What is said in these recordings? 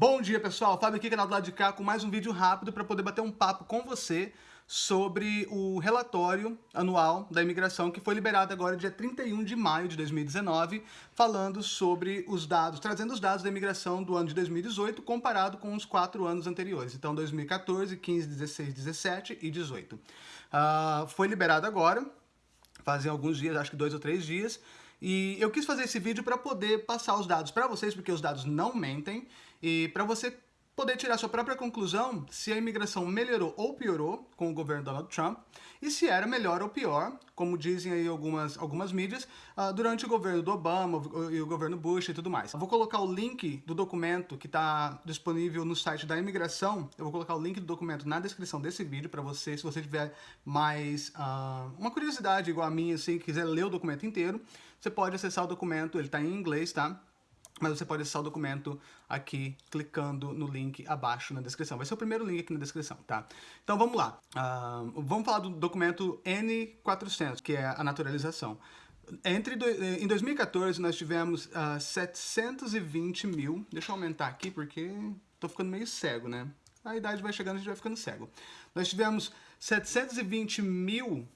Bom dia pessoal, Fábio aqui, canal do lado de cá, com mais um vídeo rápido para poder bater um papo com você sobre o relatório anual da imigração que foi liberado agora dia 31 de maio de 2019, falando sobre os dados, trazendo os dados da imigração do ano de 2018 comparado com os quatro anos anteriores, então 2014, 15, 16, 17 e 18. Uh, foi liberado agora, fazem alguns dias, acho que dois ou três dias, e eu quis fazer esse vídeo para poder passar os dados para vocês, porque os dados não mentem, e para você poder tirar sua própria conclusão se a imigração melhorou ou piorou com o governo Donald Trump e se era melhor ou pior, como dizem aí algumas, algumas mídias, uh, durante o governo do Obama e o governo Bush e tudo mais. Eu vou colocar o link do documento que está disponível no site da imigração, eu vou colocar o link do documento na descrição desse vídeo para você, se você tiver mais uh, uma curiosidade igual a minha, assim, quiser ler o documento inteiro, você pode acessar o documento, ele está em inglês, tá? Mas você pode acessar o documento aqui, clicando no link abaixo na descrição. Vai ser o primeiro link aqui na descrição, tá? Então vamos lá. Uh, vamos falar do documento N400, que é a naturalização. Entre do, em 2014 nós tivemos uh, ah, 720 mil, deixa eu aumentar aqui porque tô ficando meio cego, né? A idade vai chegando, a gente vai ficando cego. Nós tivemos 720 mil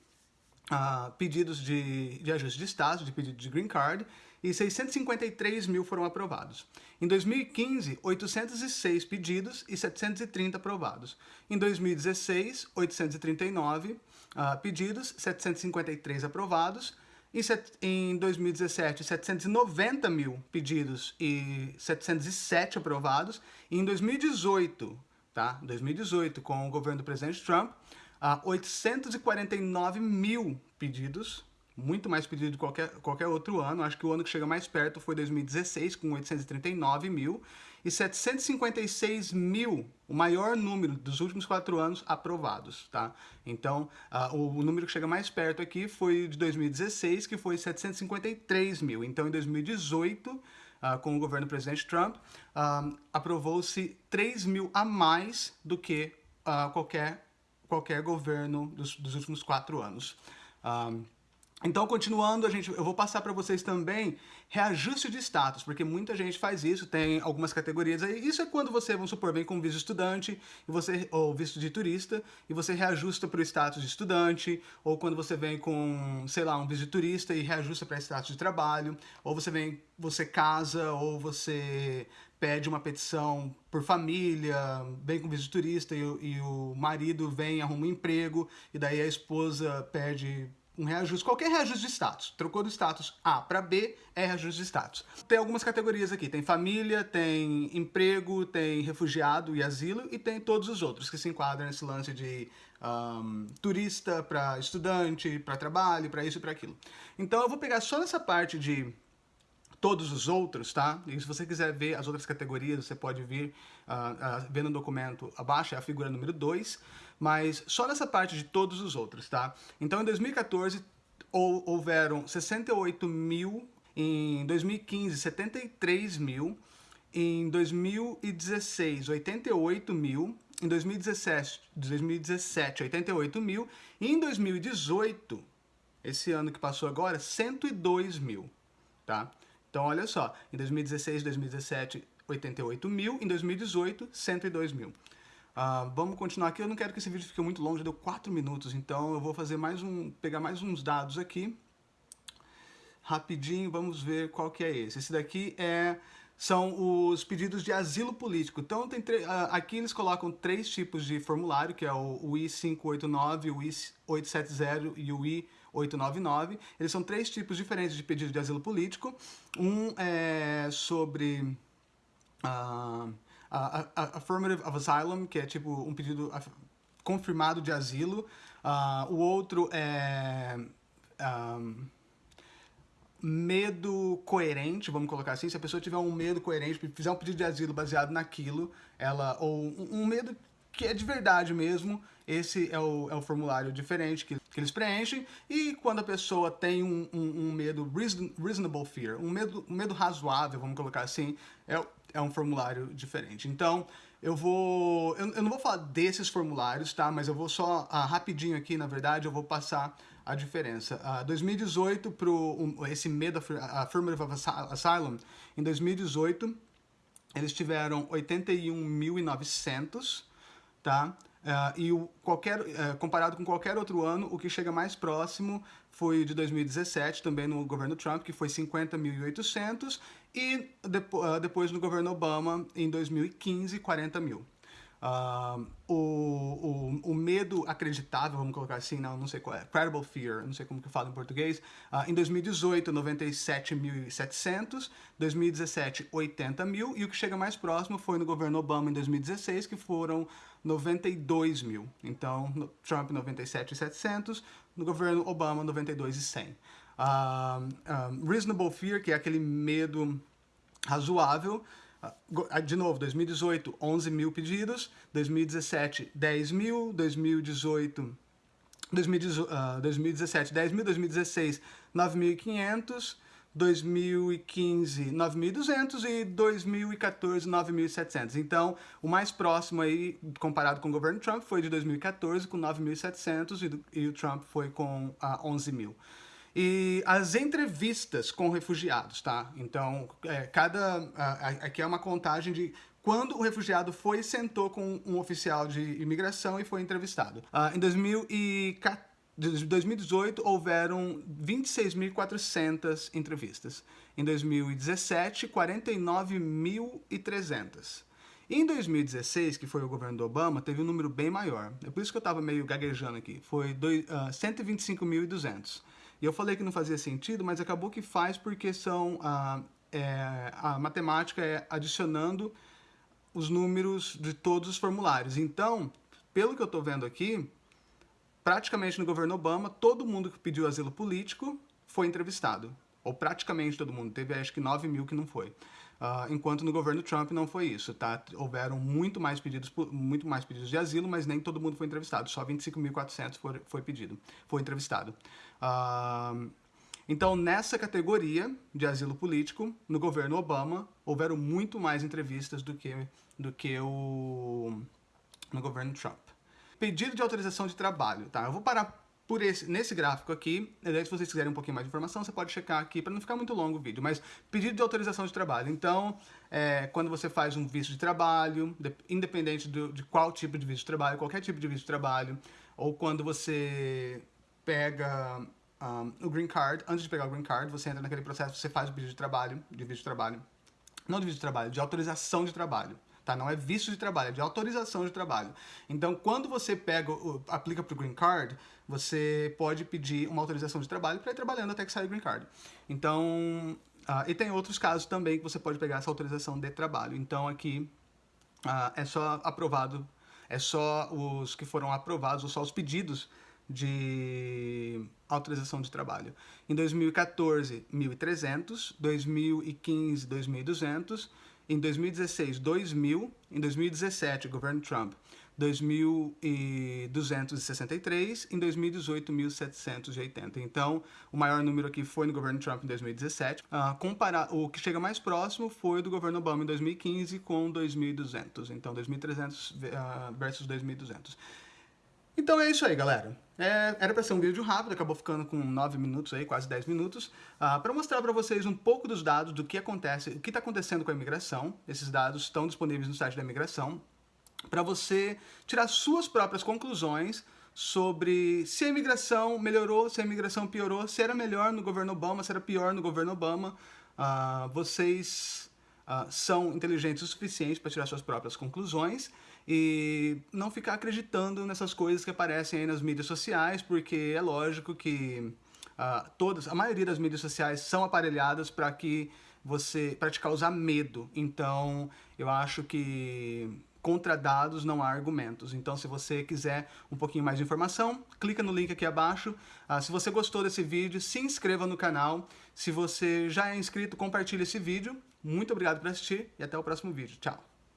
uh, pedidos de, de ajuste de status, de pedido de green card, e 653 mil foram aprovados. Em 2015, 806 pedidos e 730 aprovados. Em 2016, 839 uh, pedidos, 753 aprovados. Em 2017, 790 mil pedidos e 707 aprovados. E em 2018, tá? 2018, com o governo do presidente Trump, uh, 849 mil pedidos muito mais pedido de qualquer, qualquer outro ano. Acho que o ano que chega mais perto foi 2016, com 839 mil, e 756 mil, o maior número dos últimos quatro anos aprovados, tá? Então, uh, o, número que chega mais perto aqui foi de 2016, que foi 753 mil. Então, em 2018, uh, ah, com o governo do presidente Trump, uh, aprovou-se 3 mil a mais do que qualquer, qualquer governo dos, dos últimos quatro anos. Então, continuando, a gente, eu vou passar para vocês também reajuste de status, porque muita gente faz isso, tem algumas categorias aí. Isso é quando você, vamos supor, vem com visto estudante e você, ou visto de turista e você reajusta para o status de estudante, ou quando você vem com, sei lá, um visto de turista e reajusta para status de trabalho, ou você vem, você casa, ou você pede uma petição por família, vem com visto de turista e, e o marido vem, arruma um emprego, e daí a esposa pede um reajuste, qualquer reajuste de status. Trocou do status A para B, é reajuste de status. Tem algumas categorias aqui, tem família, tem emprego, tem refugiado e asilo, e tem todos os outros que se enquadram nesse lance de um, turista para estudante, para trabalho, para isso e para aquilo. Então eu vou pegar só nessa parte de todos os outros, tá? E se você quiser ver as outras categorias, você pode vir uh, uh, ver no documento abaixo, é a figura número 2, mas só nessa parte de todos os outros, tá? Então, em 2014, houveram 68 mil, em 2015, 73 mil, em 2016, 88 mil, em 2017, 2017 88 mil, e em 2018, esse ano que passou agora, 102 mil, tá? Então, olha só, em 2016, 2017, 88 mil, em 2018, 102 mil. Uh, vamos continuar aqui, eu não quero que esse vídeo fique muito longo, já deu 4 minutos, então eu vou fazer mais um, pegar mais uns dados aqui. Rapidinho, vamos ver qual que é esse. Esse daqui é, são os pedidos de asilo político. Então, tem uh, aqui eles colocam três tipos de formulário, que é o, o I-589, o I-870 e o I-889. 899. Eles são três tipos diferentes de pedido de asilo político. Um é sobre uh, a, Affirmative of Asylum, que é tipo um pedido confirmado de asilo. Uh, o outro é... Um, medo coerente, vamos colocar assim, se a pessoa tiver um medo coerente, fizer um pedido de asilo baseado naquilo, ela, ou um medo que é de verdade mesmo, esse é o, é o formulário diferente que, que eles preenchem, e quando a pessoa tem um, um, um medo reason, reasonable fear, um medo, um medo razoável, vamos colocar assim, é, é um formulário diferente. Então, eu vou... Eu, eu não vou falar desses formulários, tá? Mas eu vou só, ah, rapidinho aqui, na verdade, eu vou passar a diferença. Ah, 2018, pro, um, esse medo, Affirmative Asylum, em 2018, eles tiveram 81.900, tá? Uh, e o, qualquer, uh, comparado com qualquer outro ano, o que chega mais próximo foi de 2017, também no governo Trump, que foi 50.800, e depo uh, depois no governo Obama, em 2015, 40 mil. O, o, o, medo acreditável, vamos colocar assim, não, não sei qual é, credible fear, não sei como que fala em português, uh, em 2018, 97.700, 2017, 80 mil, e o que chega mais próximo foi no governo Obama em 2016, que foram 92 mil. Então, no Trump 97.700, no governo Obama 92.100. Uh, um, reasonable fear, que é aquele medo razoável, de novo, 2018, 11 mil pedidos, 2017, 10 mil, 2018, 2017, 10 mil, 2016, 9.500, 2015, 9.200 e 2014, 9.700. Então, o mais próximo aí, comparado com o governo Trump, foi de 2014 com 9.700 e, e o Trump foi com uh, ah, 11 mil. E as entrevistas com refugiados, tá? Então, é, cada... aqui é uma contagem de quando o refugiado foi e sentou com um oficial de imigração e foi entrevistado. Uh, em 2018, houveram 26.400 entrevistas. Em 2017, 49.300. Em 2016, que foi o governo do Obama, teve um número bem maior. É por isso que eu estava meio gaguejando aqui. Foi uh, 125.200. E eu falei que não fazia sentido, mas acabou que faz porque são ah, é, a matemática é adicionando os números de todos os formulários. Então, pelo que eu estou vendo aqui, praticamente no governo Obama, todo mundo que pediu asilo político foi entrevistado. Ou praticamente todo mundo. Teve acho que 9 mil que não foi. Uh, enquanto no governo Trump não foi isso, tá? Houveram muito mais pedidos, muito mais pedidos de asilo, mas nem todo mundo foi entrevistado, só 25.400 foi, foi pedido, foi entrevistado. Uh, então, nessa categoria de asilo político, no governo Obama, houveram muito mais entrevistas do que, do que o, no governo Trump. Pedido de autorização de trabalho, tá? Eu vou parar por esse, nesse gráfico aqui, se vocês quiserem um pouquinho mais de informação, você pode checar aqui para não ficar muito longo o vídeo, mas pedido de autorização de trabalho. Então, é, quando você faz um visto de trabalho, de, independente do, de qual tipo de visto de trabalho, qualquer tipo de visto de trabalho, ou quando você pega um, o green card, antes de pegar o green card, você entra naquele processo, você faz o pedido de trabalho, de visto de trabalho, não de visto de trabalho, de autorização de trabalho tá? Não é visto de trabalho, é de autorização de trabalho. Então, quando você pega, aplica para o Green Card, você pode pedir uma autorização de trabalho para ir trabalhando até que saia o Green Card. Então, uh, e tem outros casos também que você pode pegar essa autorização de trabalho. Então, aqui uh, é só aprovado, é só os que foram aprovados, ou só os pedidos de autorização de trabalho. Em 2014, 1.300, 2015, 2.200, em 2016, 2.000. Em 2017, governo Trump, 2.263. Em 2018, 1.780. Então, o maior número aqui foi no governo Trump em 2017. Uh, comparar, o que chega mais próximo foi do governo Obama em 2015 com 2.200. Então, 2.300 uh, ah, versus 2.200. Então é isso aí, galera. É, era para ser um vídeo rápido, acabou ficando com 9 minutos aí, quase 10 minutos, uh, ah, para mostrar para vocês um pouco dos dados do que acontece, o que está acontecendo com a imigração. Esses dados estão disponíveis no site da imigração, para você tirar suas próprias conclusões sobre se a imigração melhorou, se a imigração piorou, se era melhor no governo Obama, se era pior no governo Obama. Uh, vocês uh, são inteligentes o suficiente para tirar suas próprias conclusões e não ficar acreditando nessas coisas que aparecem aí nas mídias sociais, porque é lógico que uh, todas, a maioria das mídias sociais são aparelhadas para que você, para te causar medo. Então, eu acho que contra dados não há argumentos. Então, se você quiser um pouquinho mais de informação, clica no link aqui abaixo. Uh, se você gostou desse vídeo, se inscreva no canal. Se você já é inscrito, compartilhe esse vídeo. Muito obrigado por assistir e até o próximo vídeo. Tchau!